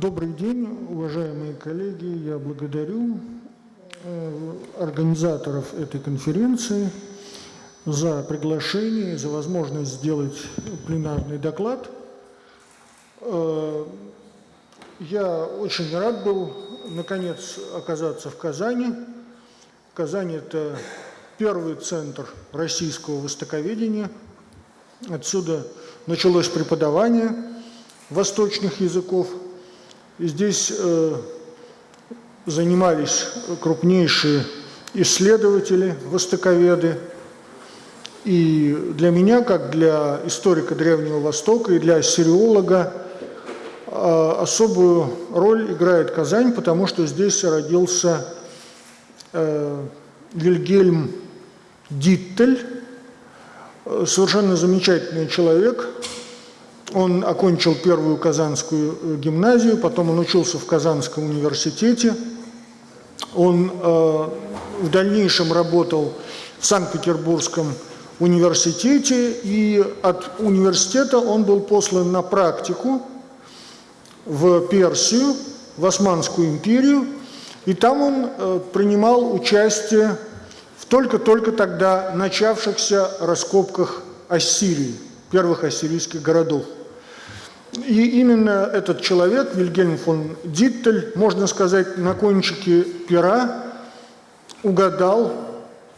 Добрый день, уважаемые коллеги. Я благодарю э, организаторов этой конференции за приглашение, за возможность сделать пленарный доклад. Э, я очень рад был, наконец, оказаться в Казани. Казань – это первый центр российского востоковедения. Отсюда началось преподавание восточных языков. Здесь э, занимались крупнейшие исследователи, востоковеды. И для меня, как для историка Древнего Востока и для ассириолога, э, особую роль играет Казань, потому что здесь родился э, Вильгельм Диттель, э, совершенно замечательный человек. Он окончил первую Казанскую э, гимназию, потом он учился в Казанском университете. Он э, в дальнейшем работал в Санкт-Петербургском университете, и от университета он был послан на практику в Персию, в Османскую империю, и там он э, принимал участие в только-только тогда начавшихся раскопках Ассирии, первых ассирийских городов. И именно этот человек, Вильгельм фон Диттель, можно сказать, на кончике пера угадал,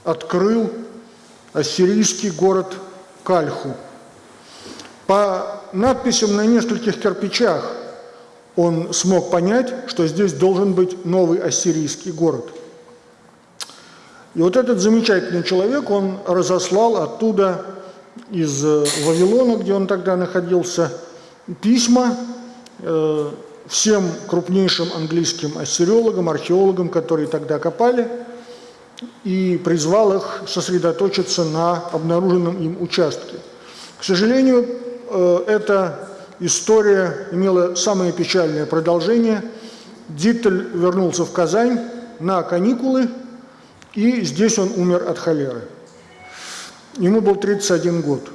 открыл ассирийский город Кальху. По надписям на нескольких кирпичах он смог понять, что здесь должен быть новый ассирийский город. И вот этот замечательный человек, он разослал оттуда, из Вавилона, где он тогда находился, письма э, всем крупнейшим английским ассириологам, археологам, которые тогда копали, и призвал их сосредоточиться на обнаруженном им участке. К сожалению, э, эта история имела самое печальное продолжение. Диттель вернулся в Казань на каникулы, и здесь он умер от холеры. Ему был 31 год.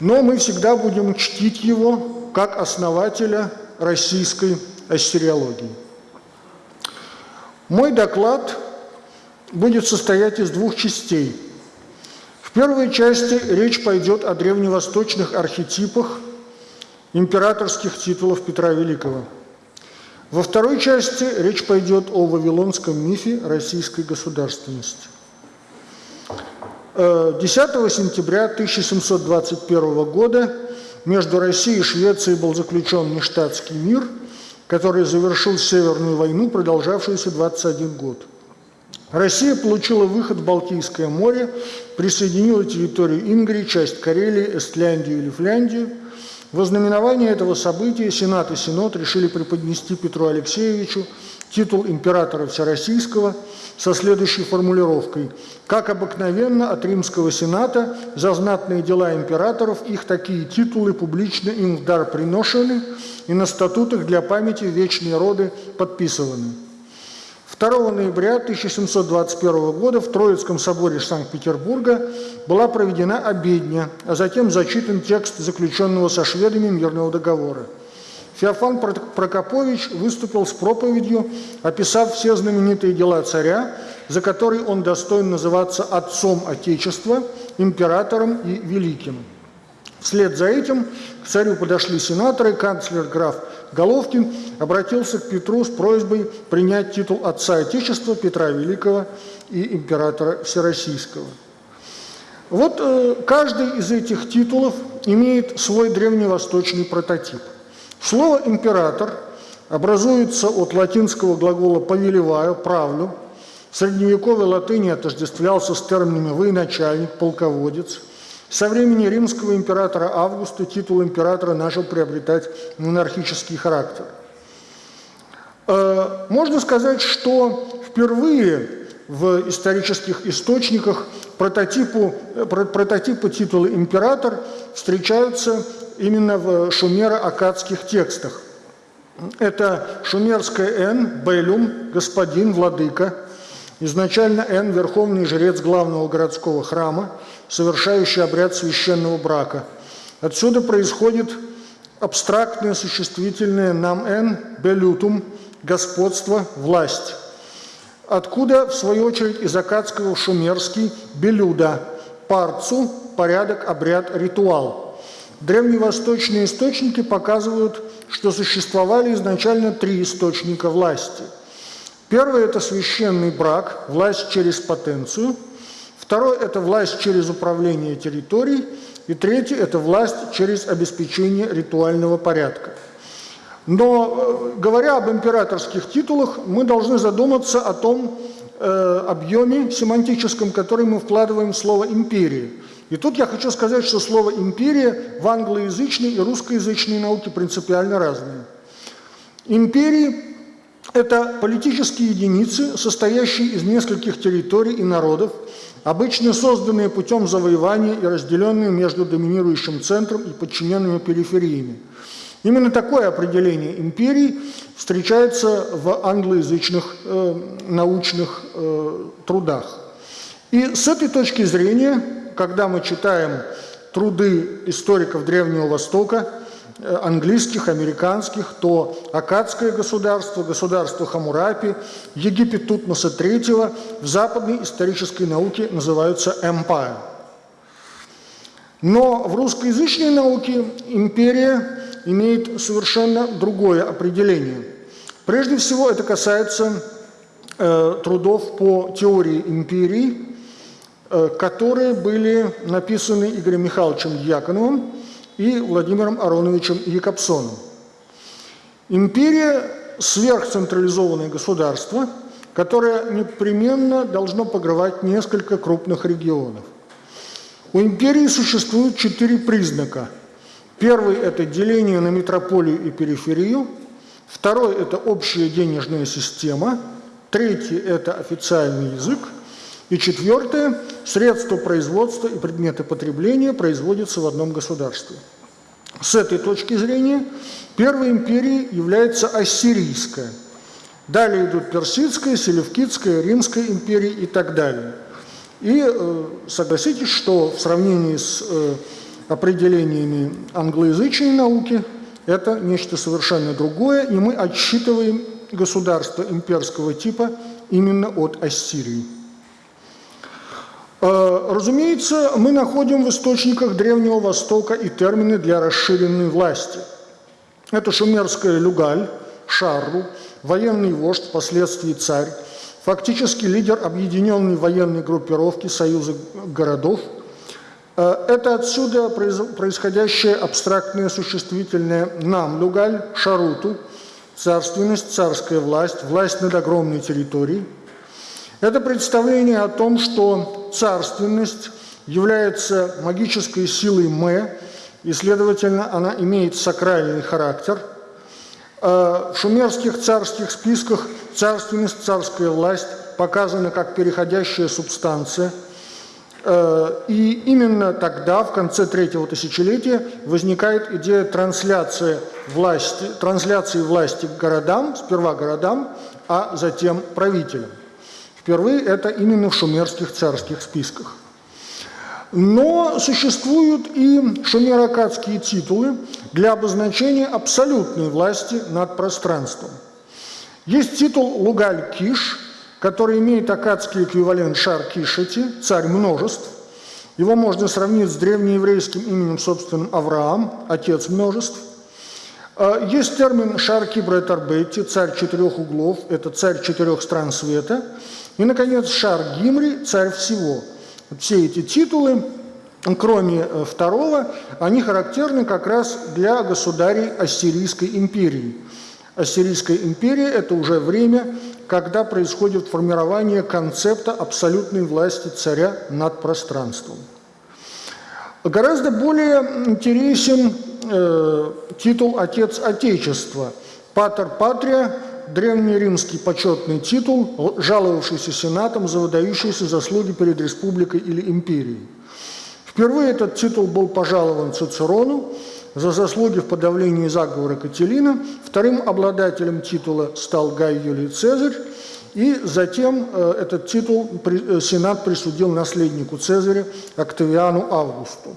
Но мы всегда будем чтить его как основателя российской ассириологии. Мой доклад будет состоять из двух частей. В первой части речь пойдет о древневосточных архетипах императорских титулов Петра Великого. Во второй части речь пойдет о вавилонском мифе российской государственности. 10 э, сентября 1721 года между Россией и Швецией был заключен нештатский мир, который завершил Северную войну, продолжавшуюся 21 год. Россия получила выход в Балтийское море, присоединила территорию Ингрии, часть Карелии, Эстляндию и Лифляндию. В знаменование этого события Сенат и Синод решили преподнести Петру Алексеевичу титул императора Всероссийского со следующей формулировкой. Как обыкновенно от Римского Сената за знатные дела императоров их такие титулы публично им в дар приношены и на статутах для памяти вечные роды подписываны. 2 ноября 1721 года в Троицком соборе Санкт-Петербурга была проведена обедня, а затем зачитан текст заключенного со шведами мирного договора. Феофан Прокопович выступил с проповедью, описав все знаменитые дела царя, за которые он достоин называться отцом Отечества, императором и великим. Вслед за этим к царю подошли сенаторы, канцлер граф Головкин обратился к Петру с просьбой принять титул отца Отечества Петра Великого и императора Всероссийского. Вот э, каждый из этих титулов имеет свой древневосточный прототип. Слово «император» образуется от латинского глагола «повелеваю», «правлю». В средневековой латыни отождествлялся с терминами «военачальник», «полководец». Со времени римского императора Августа титул императора начал приобретать монархический характер. Э, можно сказать, что впервые в исторических источниках прототипу, э, прототипы титула император встречаются именно в шумеро-акадских текстах. Это шумерское «н», «белюм», «господин», «владыка». Изначально «н» – верховный жрец главного городского храма, совершающий обряд священного брака. Отсюда происходит абстрактное существительное «нам эн белютум» – господство, власть. Откуда, в свою очередь, из акадского шумерский «белюда» – парцу, порядок, обряд, ритуал. Древневосточные источники показывают, что существовали изначально три источника власти. Первый – это священный брак, власть через потенцию. Второй – это власть через управление территорией. И третий – это власть через обеспечение ритуального порядка. Но, э, говоря об императорских титулах, мы должны задуматься о том э, объеме семантическом, который мы вкладываем в слово «империя». И тут я хочу сказать, что слово «империя» в англоязычной и русскоязычной науке принципиально разные. Империи – это политические единицы, состоящие из нескольких территорий и народов, обычно созданные путем завоевания и разделенные между доминирующим центром и подчиненными перифериями. Именно такое определение империи встречается в англоязычных э, научных э, трудах. И с этой точки зрения, когда мы читаем труды историков Древнего Востока, э, английских, американских, то Акадское государство, государство Хамурапи, Египет Тутмоса III в западной исторической науке называются empire. Но в русскоязычной науке империя имеет совершенно другое определение. Прежде всего, это касается э, трудов по теории империи, которые были написаны Игорем Михайловичем Яконовым и Владимиром Ароновичем Якобсоном. Империя – сверхцентрализованное государство, которое непременно должно покрывать несколько крупных регионов. У империи существует четыре признака – Первый – это деление на метрополию и периферию. Второй – это общая денежная система. Третий – это официальный язык. И четвертое – средства производства и предметы потребления производятся в одном государстве. С этой точки зрения первой империей является ассирийская. Далее идут персидская, селевкидская, римская империи и так далее. И э, согласитесь, что в сравнении с э, определениями англоязычной науки, это нечто совершенно другое, и мы отсчитываем государство имперского типа именно от Ассирии. Э, разумеется, мы находим в источниках Древнего Востока и термины для расширенной власти. Это шумерская люгаль, шарру, военный вождь, впоследствии царь, фактически лидер объединенной военной группировки Союза городов – Э, это отсюда происходящее абстрактное существительное «нам», «люгаль», «шаруту», царственность, царская власть, власть над огромной территорией. Это представление о том, что царственность является магической силой «мэ», и, следовательно, она имеет сакральный характер. Э, в шумерских царских списках царственность, царская власть показана как переходящая субстанция – Э, и именно тогда, в конце третьего тысячелетия, возникает идея трансляции власти, трансляции власти к городам, сперва городам, а затем правителям. Впервые это именно в шумерских царских списках. Но существуют и шумеро-акадские титулы для обозначения абсолютной власти над пространством. Есть титул Лугаль-Киш – который имеет акадский эквивалент Шар-Кишати, царь множеств. Его можно сравнить с древнееврейским именем собственным Авраам, отец множеств. А, есть термин Шар-Кибретарбетти, царь четырех углов, это царь четырех стран света. И, наконец, Шар-Гимри, царь всего. Все эти титулы, кроме э, второго, они характерны как раз для государей Ассирийской империи. Ассирийская империя – это уже время когда происходит формирование концепта абсолютной власти царя над пространством. Гораздо более интересен э, титул «Отец Отечества». «Патер Патрия» – древнеримский почетный титул, жаловавшийся сенатом за выдающиеся заслуги перед республикой или империей. Впервые этот титул был пожалован Цицерону за заслуги в подавлении заговора Кателина. Вторым обладателем титула стал Гай Юлий Цезарь, и затем э, этот титул э, Сенат присудил наследнику Цезаря Октавиану Августу.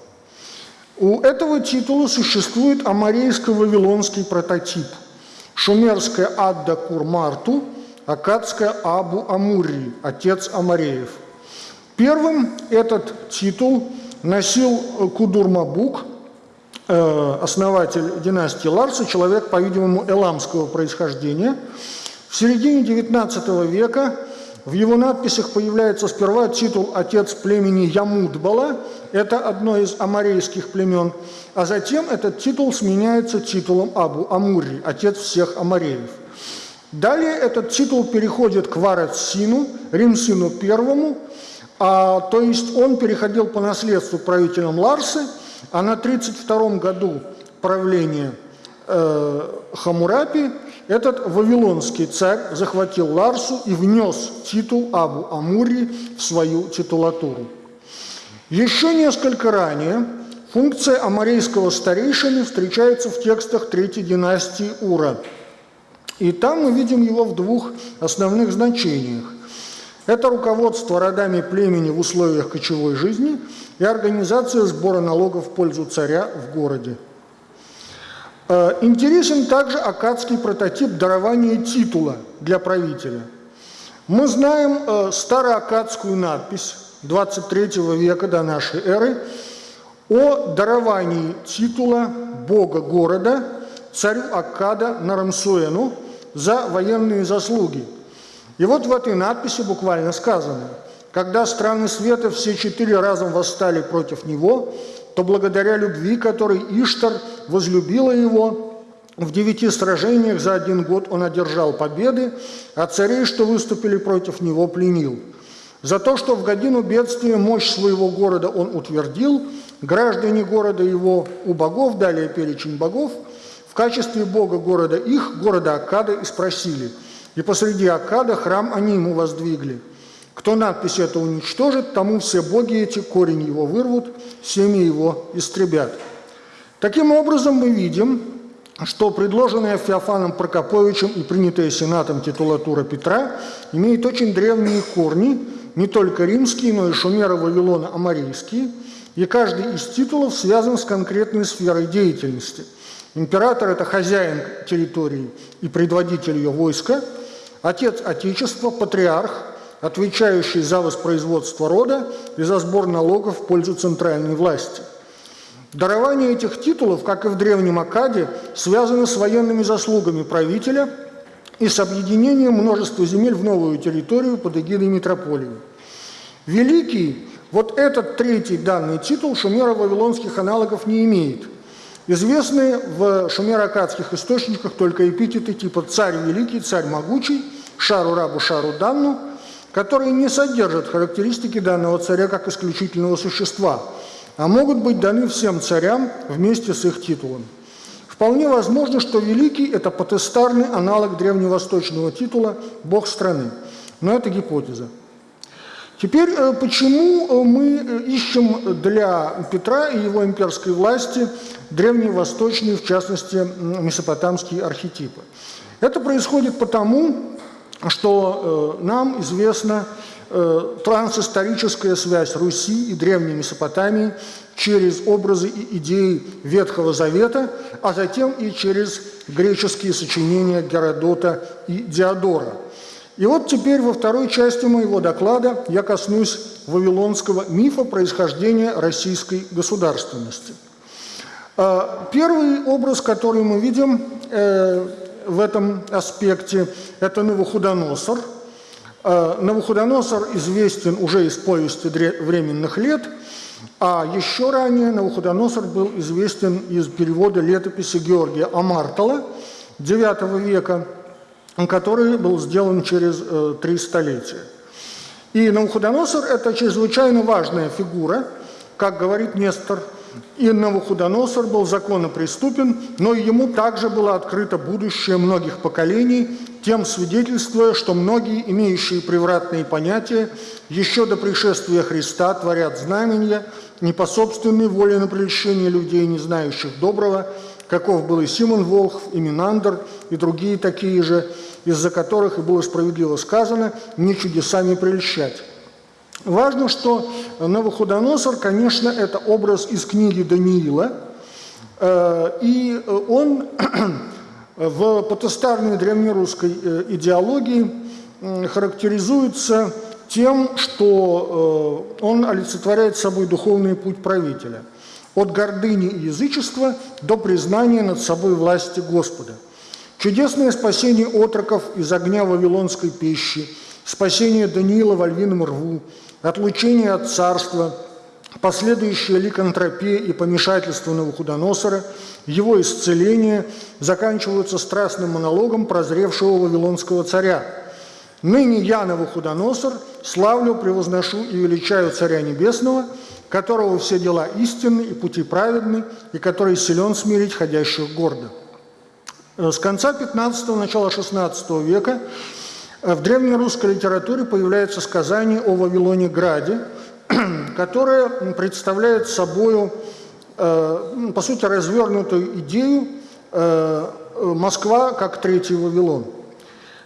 У этого титула существует амарейско-вавилонский прототип. Шумерская Адда Курмарту, акадская Абу Амурри, отец Амареев. Первым этот титул носил Кудурмабук, э, основатель династии Ларса, человек, по-видимому, эламского происхождения. В середине XIX века в его надписях появляется сперва титул «Отец племени Ямудбала», это одно из амарейских племен, а затем этот титул сменяется титулом Абу Амури, отец всех амареев. Далее этот титул переходит к Варат-Сину, Римсину I, а, то есть он переходил по наследству правителям Ларсы, а на 32 году правления э, Хамурапи этот вавилонский царь захватил Ларсу и внес титул Абу Амури в свою титулатуру. Еще несколько ранее функция амарейского старейшины встречается в текстах Третьей династии Ура. И там мы видим его в двух основных значениях. Это руководство родами племени в условиях кочевой жизни и организация сбора налогов в пользу царя в городе. Э, интересен также акадский прототип дарования титула для правителя. Мы знаем э, староакадскую надпись 23 века до нашей эры о даровании титула бога города царю Аккада Нарамсуэну за военные заслуги. И вот в этой надписи буквально сказано, когда страны света все четыре разом восстали против него, то благодаря любви, которой Иштар возлюбила его, в девяти сражениях за один год он одержал победы, а царей, что выступили против него, пленил. За то, что в годину бедствия мощь своего города он утвердил, граждане города его у богов, далее перечень богов, в качестве бога города их, города Акада, и спросили. И посреди Акада храм они ему воздвигли – кто надпись это уничтожит, тому все боги эти корень его вырвут, семьи его истребят. Таким образом, мы видим, что предложенная Феофаном Прокоповичем и принятая Сенатом титулатура Петра имеет очень древние корни, не только римские, но и шумеро Вавилона амарийские, и каждый из титулов связан с конкретной сферой деятельности. Император – это хозяин территории и предводитель ее войска, отец Отечества, патриарх – отвечающий за воспроизводство рода и за сбор налогов в пользу центральной власти. Дарование этих титулов, как и в Древнем Акаде, связано с военными заслугами правителя и с объединением множества земель в новую территорию под эгидой метрополии. Великий, вот этот третий данный титул шумеро-вавилонских аналогов не имеет. Известны в шумеро-акадских источниках только эпитеты типа «царь великий», «царь могучий», «шару рабу, шару данну», которые не содержат характеристики данного царя как исключительного существа, а могут быть даны всем царям вместе с их титулом. Вполне возможно, что Великий – это потестарный аналог древневосточного титула «Бог страны». Но это гипотеза. Теперь, э, почему э, мы э, ищем для Петра и его имперской власти древневосточные, в частности, месопотамские архетипы? Это происходит потому, что э, нам известна э, трансисторическая связь Руси и Древней Месопотамии через образы и идеи Ветхого Завета, а затем и через греческие сочинения Геродота и Диодора. И вот теперь во второй части моего доклада я коснусь вавилонского мифа происхождения российской государственности. Э, первый образ, который мы видим, в этом аспекте – это Навуходоносор. Э, Навуходоносор известен уже из повести временных лет, а еще ранее Навуходоносор был известен из перевода летописи Георгия Амартала IX века, который был сделан через э, три столетия. И Навуходоносор – это чрезвычайно важная фигура, как говорит Нестор и Навуходоносор был законопреступен, но ему также было открыто будущее многих поколений, тем свидетельствуя, что многие, имеющие превратные понятия, еще до пришествия Христа творят знамения, не по собственной воле на прельщение людей, не знающих доброго, каков был и Симон Волхв, и Минандр, и другие такие же, из-за которых и было справедливо сказано «не чудесами прельщать». Важно, что Навуходоносор, конечно, это образ из книги Даниила, э, и он в потестарной древнерусской э, идеологии характеризуется тем, что э, он олицетворяет собой духовный путь правителя. От гордыни и язычества до признания над собой власти Господа. Чудесное спасение отроков из огня вавилонской пищи, спасение Даниила в львином рву, отлучение от царства, последующая ликантропия и помешательство Навуходоносора, его исцеление заканчиваются страстным монологом прозревшего вавилонского царя. «Ныне я, Навуходоносор, славлю, превозношу и величаю Царя Небесного, которого все дела истинны и пути праведны, и который силен смирить ходящих гордо». С конца 15-го, начала 16 века в древнерусской литературе появляется сказание о Вавилоне Граде, которое представляет собой, э, по сути, развернутую идею э, Москва как третий Вавилон.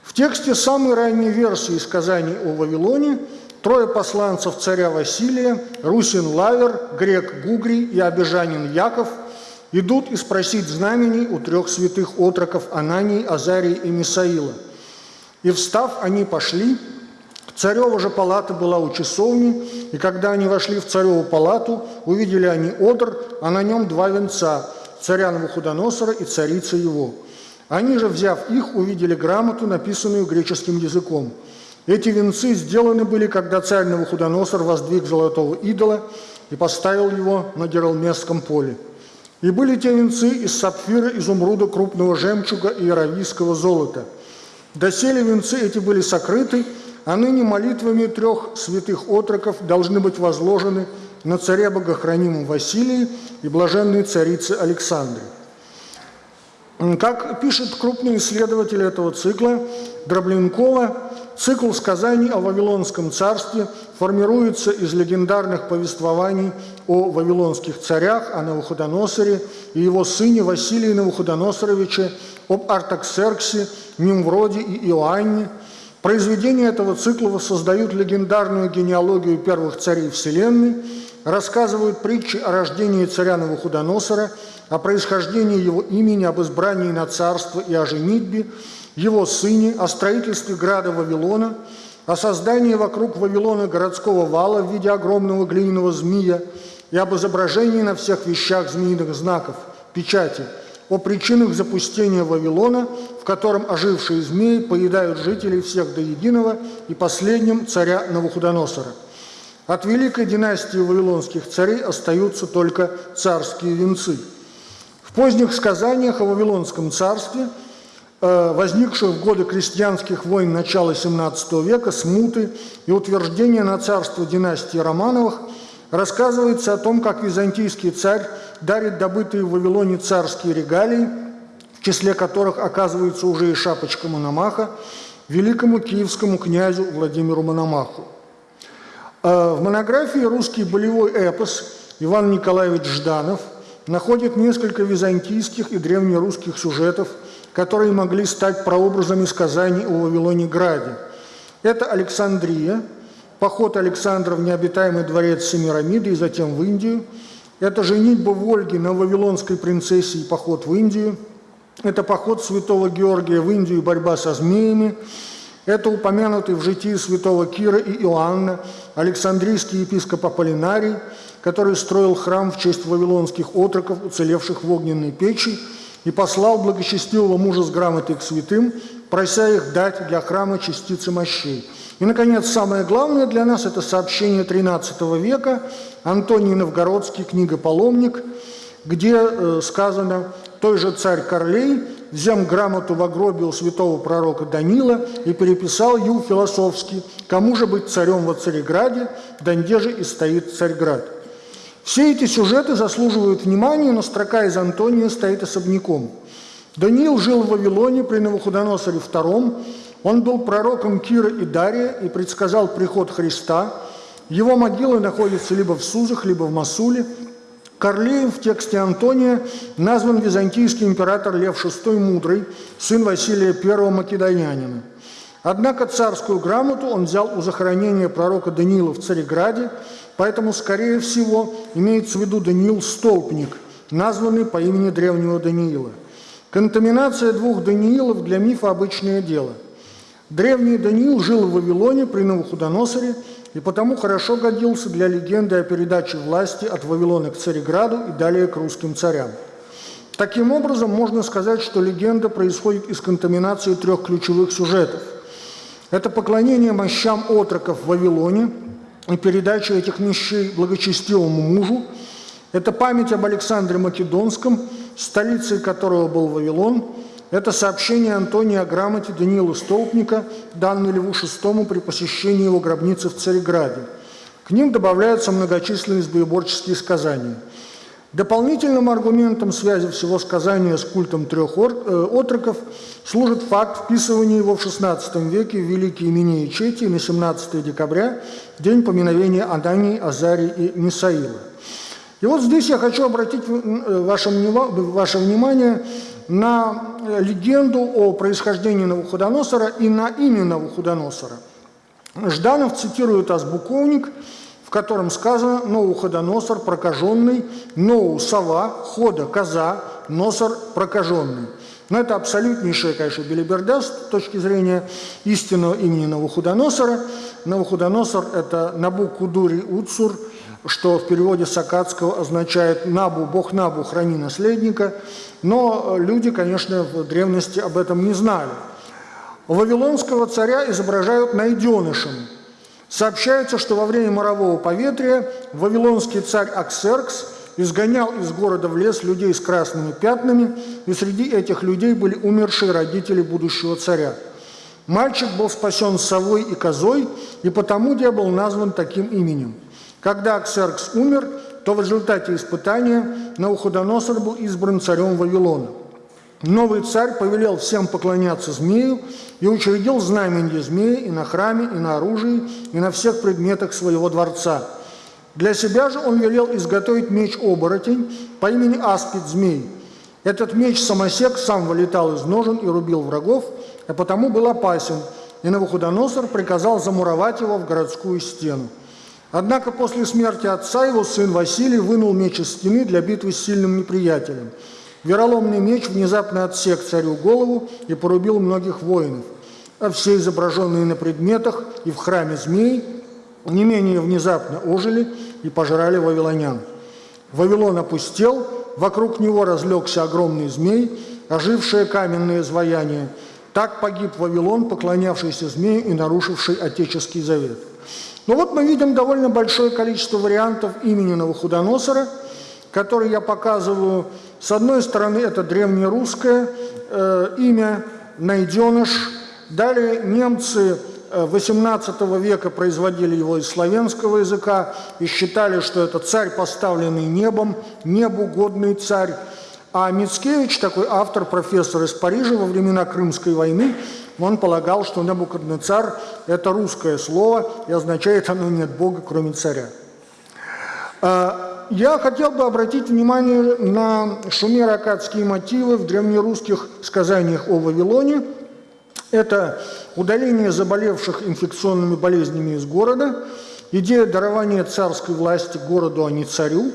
В тексте самой ранней версии сказаний о Вавилоне трое посланцев царя Василия, Русин Лавер, грек Гугрий и обижанин Яков идут и спросить знамений у трех святых отроков Анании, Азарии и Мисаила – и встав, они пошли. Царева же палата была у часовни, и когда они вошли в цареву палату, увидели они одр, а на нем два венца – царя Навуходоносора и царицы его. Они же, взяв их, увидели грамоту, написанную греческим языком. Эти венцы сделаны были, когда царь Навуходоносор воздвиг золотого идола и поставил его на Гералмесском поле. И были те венцы из сапфира, изумруда, крупного жемчуга и аравийского золота – Доселе венцы эти были сокрыты, а ныне молитвами трех святых отроков должны быть возложены на царе богохранимом Василии и блаженной царице Александре. Как пишет крупный исследователь этого цикла Дробленкова, цикл сказаний о Вавилонском царстве формируется из легендарных повествований о вавилонских царях, о Навуходоносоре и его сыне Василии Навуходоносоровиче, об Артаксерксе, Нимвроде и Иоанне. Произведения этого цикла воссоздают легендарную генеалогию первых царей Вселенной, рассказывают притчи о рождении царя Навуходоносора, о происхождении его имени, об избрании на царство и о женитьбе, его сыне, о строительстве града Вавилона, о создании вокруг Вавилона городского вала в виде огромного глиняного змея и об изображении на всех вещах змеиных знаков, печати – о причинах запустения Вавилона, в котором ожившие змеи поедают жителей всех до единого и последним царя Навуходоносора. От великой династии вавилонских царей остаются только царские венцы. В поздних сказаниях о Вавилонском царстве, возникших в годы крестьянских войн начала XVII века, смуты и утверждения на царство династии Романовых – рассказывается о том, как византийский царь дарит добытые в Вавилоне царские регалии, в числе которых оказывается уже и шапочка Мономаха, великому киевскому князю Владимиру Мономаху. А в монографии «Русский болевой эпос» Иван Николаевич Жданов находит несколько византийских и древнерусских сюжетов, которые могли стать прообразами сказаний о Вавилоне-Граде. Это Александрия – поход Александра в необитаемый дворец Семирамиды и затем в Индию. Это женитьба Вольги на вавилонской принцессе и поход в Индию. Это поход святого Георгия в Индию и борьба со змеями. Это упомянутый в житии святого Кира и Иоанна Александрийский епископ Аполлинарий, который строил храм в честь вавилонских отроков, уцелевших в огненной печи, и послал благочестивого мужа с грамотой к святым, прося их дать для храма частицы мощей – и, наконец, самое главное для нас – это сообщение XIII века, Антоний Новгородский, книга «Паломник», где э, сказано «Той же царь Корлей взял грамоту в гробе святого пророка Данила и переписал ю философски, кому же быть царем во Цареграде, донде же и стоит Царьград». Все эти сюжеты заслуживают внимания, но строка из Антония стоит особняком. Даниил жил в Вавилоне при Навуходоносоре II, он был пророком Кира и Дария и предсказал приход Христа. Его могила находится либо в Сузах, либо в Масуле. Корлеем в тексте Антония назван византийский император Лев VI Мудрый, сын Василия I Македонянина. Однако царскую грамоту он взял у захоронения пророка Даниила в Цареграде, поэтому, скорее всего, имеется в виду Даниил Столпник, названный по имени древнего Даниила. Контаминация двух Даниилов для мифа – обычное дело. Древний Даниил жил в Вавилоне при Новоходоносоре и потому хорошо годился для легенды о передаче власти от Вавилона к Цареграду и далее к русским царям. Таким образом, можно сказать, что легенда происходит из контаминации трех ключевых сюжетов – это поклонение мощам отроков в Вавилоне и передача этих мощей благочестивому мужу. Это память об Александре Македонском, столицей которого был Вавилон. Это сообщение Антония о грамоте Даниила Столпника, данной Льву VI при посещении его гробницы в Цареграде. К ним добавляются многочисленные сбоеборческие сказания – Дополнительным аргументом связи всего сказания с культом трех э, отроков служит факт вписывания его в XVI веке в великие имени Ичети на 17 декабря, день поминовения Анании, Азарии и Мисаила. И вот здесь я хочу обратить э, ваше, ваше внимание на легенду о происхождении Навуходоносора и на имя Навуходоносора. Жданов цитирует азбуковник – в котором сказано «Ноуходоносор прокаженный», «Ноу сова», «Хода коза», «Носор прокаженный». Но это абсолютнейшая, конечно, белиберда с точки зрения истинного имени Навуходоносора. Навуходоносор – это Набу-Кудури Уцур, что в переводе с акадского означает «Набу, Бог Набу, храни наследника». Но люди, конечно, в древности об этом не знали. Вавилонского царя изображают найденышем – Сообщается, что во время морового поветрия вавилонский царь Аксеркс изгонял из города в лес людей с красными пятнами, и среди этих людей были умершие родители будущего царя. Мальчик был спасен совой и козой, и потому где был назван таким именем. Когда Аксеркс умер, то в результате испытания Науходоносор был избран царем Вавилона. Новый царь повелел всем поклоняться змею и учредил знамение змеи и на храме, и на оружии, и на всех предметах своего дворца. Для себя же он велел изготовить меч-оборотень по имени Аспид Змей. Этот меч-самосек сам вылетал из ножен и рубил врагов, а потому был опасен, и Навуходоносор приказал замуровать его в городскую стену. Однако после смерти отца его сын Василий вынул меч из стены для битвы с сильным неприятелем – Вероломный меч внезапно отсек царю голову и порубил многих воинов, а все изображенные на предметах и в храме змеи не менее внезапно ожили и пожрали вавилонян. Вавилон опустел, вокруг него разлегся огромный змей, ожившее каменное изваяние. Так погиб Вавилон, поклонявшийся змею и нарушивший Отеческий завет. Но ну вот мы видим довольно большое количество вариантов имени Навуходоносора, которые я показываю с одной стороны, это древнерусское э, имя «найденыш». Далее немцы XVIII э, века производили его из славянского языка и считали, что это царь, поставленный небом, небу годный царь. А Мицкевич, такой автор, профессор из Парижа во времена Крымской войны, он полагал, что Набукаднецар – это русское слово, и означает оно «нет Бога, кроме царя». Я хотел бы обратить внимание на шумеро-акадские мотивы в древнерусских сказаниях о Вавилоне. Это удаление заболевших инфекционными болезнями из города, идея дарования царской власти городу, а не царю,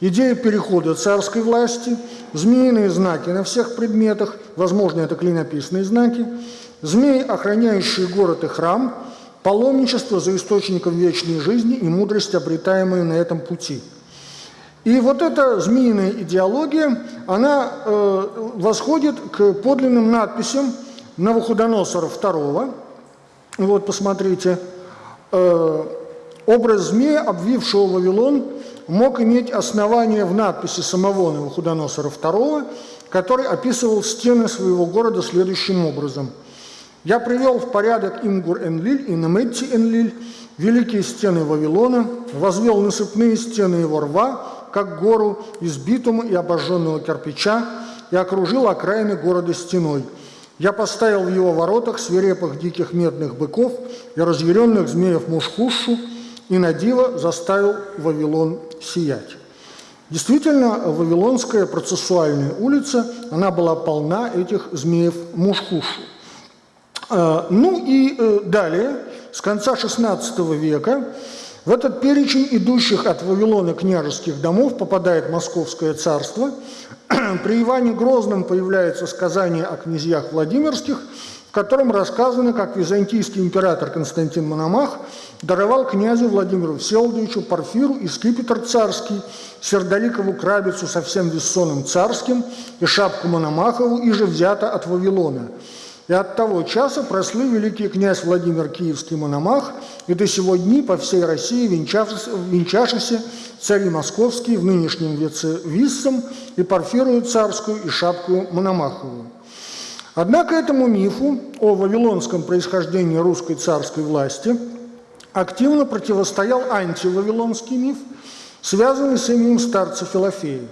идея перехода царской власти, змеиные знаки на всех предметах, возможно, это клинописные знаки, змеи, охраняющие город и храм, паломничество за источником вечной жизни и мудрость, обретаемые на этом пути – и вот эта змеиная идеология, она э, восходит к подлинным надписям Навуходоносора II. Вот, посмотрите. Э, образ змея, обвившего Вавилон, мог иметь основание в надписи самого Навуходоносора II, который описывал стены своего города следующим образом. «Я привел в порядок Имгур-Энлиль и Неметти-Энлиль, великие стены Вавилона, возвел насыпные стены его рва, как гору из битума и обожженного кирпича, и окружил окраины города стеной. Я поставил в его воротах свирепых диких медных быков и разъяренных змеев мушхушу, и на диво заставил Вавилон сиять. Действительно, Вавилонская процессуальная улица, она была полна этих змеев мушхушу. Э, ну и э, далее, с конца XVI века, в этот перечень идущих от Вавилона княжеских домов попадает Московское царство. При Иване Грозном появляется сказание о князьях Владимирских, в котором рассказано, как византийский император Константин Мономах даровал князю Владимиру Всеволодовичу Порфиру и скипетр царский, сердоликову крабицу со всем вессоном царским и шапку Мономахову, и же взято от Вавилона – и от того часа прослыл великий князь Владимир Киевский Мономах, и до сего дни по всей России венчавшийся цари московские в нынешнем веце Виссом и Порфирую царскую и шапку Мономаховую. Однако этому мифу о вавилонском происхождении русской царской власти активно противостоял антивавилонский миф, связанный с именем старца Филофея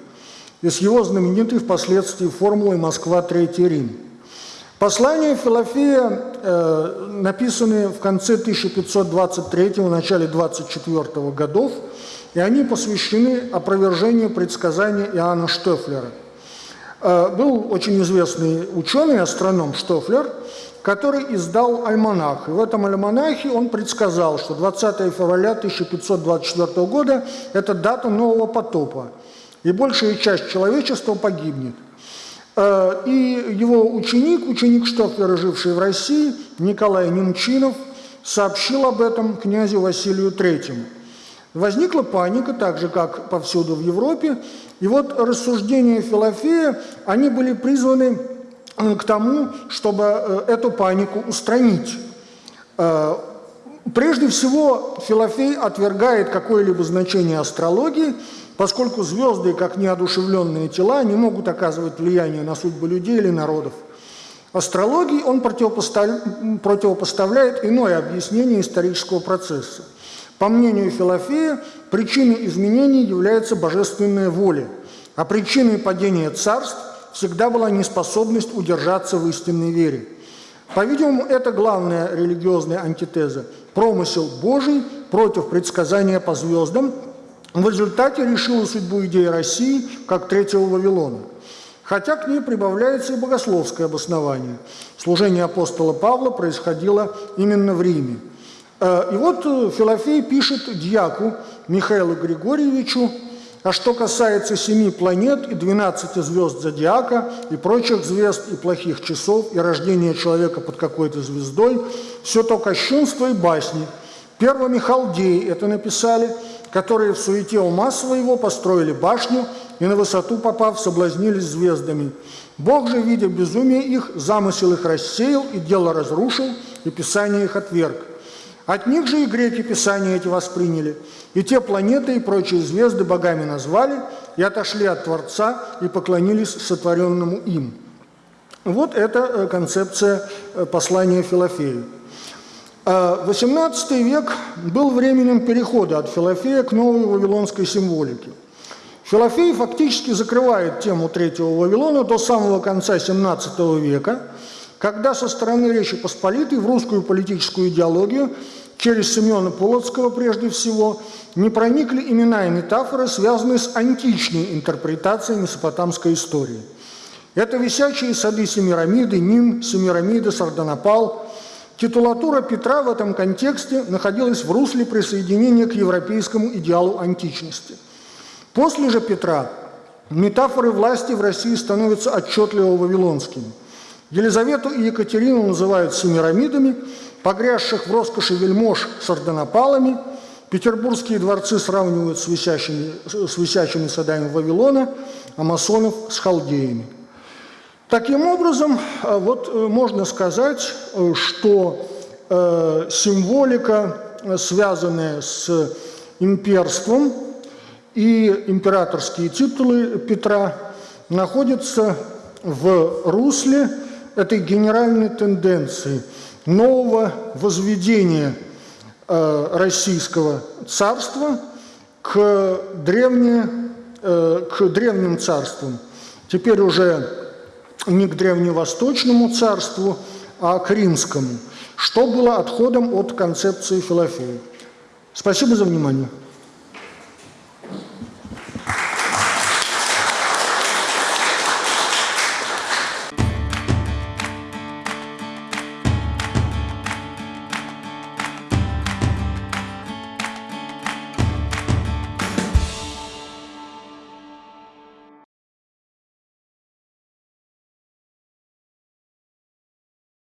и с его знаменитой впоследствии формулой «Москва, Третий Рим». Послания Филофея э, написаны в конце 1523 начале 24 годов, и они посвящены опровержению предсказания Иоанна Штефлера. Э, был очень известный ученый, астроном Штефлер, который издал альманах. И в этом альманахе он предсказал, что 20 февраля 1524 года – это дата нового потопа, и большая часть человечества погибнет. Э, и его ученик, ученик Штофлера, живший в России, Николай Немчинов, сообщил об этом князю Василию Третьему. Возникла паника, так же, как повсюду в Европе, и вот рассуждения Филофея, они были призваны э, к тому, чтобы э, эту панику устранить. Прежде всего, Филофей отвергает какое-либо значение астрологии – поскольку звезды, как неодушевленные тела, не могут оказывать влияние на судьбы людей или народов. Астрологии он противопоставляет иное объяснение исторического процесса. По мнению Филофея, причиной изменений является божественная воля, а причиной падения царств всегда была неспособность удержаться в истинной вере. По-видимому, это главная религиозная антитеза – промысел Божий против предсказания по звездам – в результате решила судьбу идеи России как третьего Вавилона. Хотя к ней прибавляется и богословское обоснование. Служение апостола Павла происходило именно в Риме. Э, и вот э, Филофей пишет дьяку Михаилу Григорьевичу, а что касается семи планет и двенадцати звезд зодиака и прочих звезд и плохих часов и рождения человека под какой-то звездой, все то кощунство и басни. Первыми халдеи это написали – которые в суете ума своего построили башню и на высоту попав соблазнились звездами. Бог же, видя безумие их, замысел их рассеял и дело разрушил, и Писание их отверг. От них же и греки Писания эти восприняли, и те планеты и прочие звезды богами назвали, и отошли от Творца, и поклонились сотворенному им. Вот это э, концепция э, послания Филофею. XVIII а, век был временем перехода от Филофея к новой вавилонской символике. Филофей фактически закрывает тему Третьего Вавилона до самого конца XVII века, когда со стороны Речи Посполитой в русскую политическую идеологию через Семена Полоцкого прежде всего не проникли имена и метафоры, связанные с античной интерпретацией месопотамской истории. Это висячие сады Семирамиды, Ним, Семирамида, Сардонапал – Титулатура Петра в этом контексте находилась в русле присоединения к европейскому идеалу античности. После же Петра метафоры власти в России становятся отчетливо вавилонскими. Елизавету и Екатерину называют семирамидами, погрязших в роскоши вельмож с ордонопалами, петербургские дворцы сравнивают с висящими, с висячими садами Вавилона, а масонов с халдеями – Таким образом, э, вот э, можно сказать, э, что символика, связанная с имперством и императорские титулы Петра, находятся в русле этой генеральной тенденции нового возведения российского царства к, древне, к древним царствам. Теперь уже не к древневосточному царству, а к римскому, что было отходом от концепции Филофея. Спасибо за внимание.